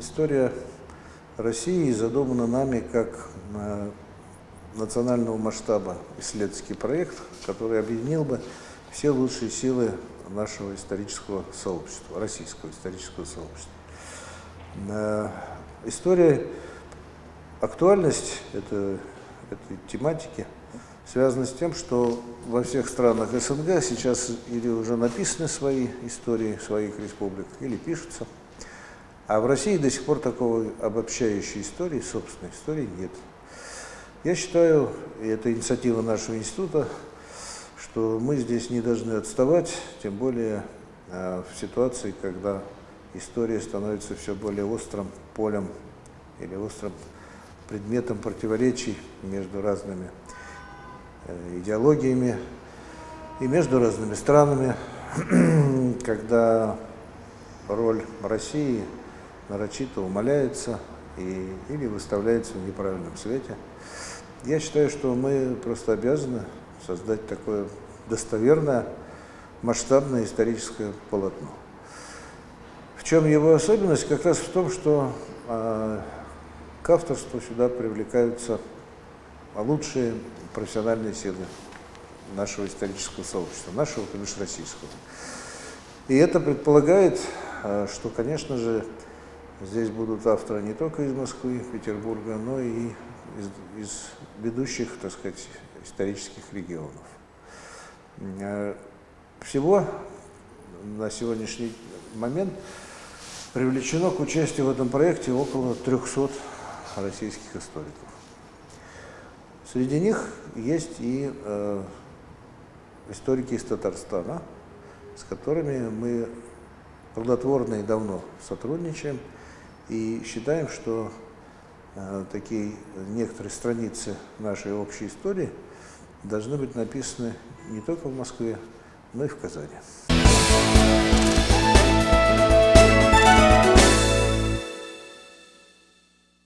история России задумана нами как э, национального масштаба исследовательский проект, который объединил бы все лучшие силы нашего исторического сообщества, российского исторического сообщества. Э, история, актуальность это, этой тематики связана с тем, что во всех странах СНГ сейчас или уже написаны свои истории своих республик, или пишутся, а в России до сих пор такого обобщающей истории, собственной истории нет. Я считаю, и это инициатива нашего института, что мы здесь не должны отставать, тем более э, в ситуации, когда история становится все более острым полем или острым предметом противоречий между разными э, идеологиями и между разными странами, когда роль России нарочито умаляется и, или выставляется в неправильном свете. Я считаю, что мы просто обязаны создать такое достоверное, масштабное историческое полотно. В чем его особенность? Как раз в том, что э, к авторству сюда привлекаются лучшие профессиональные силы нашего исторического сообщества, нашего, бишь российского. И это предполагает, э, что, конечно же, здесь будут авторы не только из Москвы, Петербурга, но и из, из ведущих, так сказать, исторических регионов. Э, всего на сегодняшний момент привлечено к участию в этом проекте около 300 российских историков. Среди них есть и э, историки из Татарстана, с которыми мы плодотворно и давно сотрудничаем и считаем, что э, такие некоторые страницы нашей общей истории – должны быть написаны не только в Москве, но и в Казани.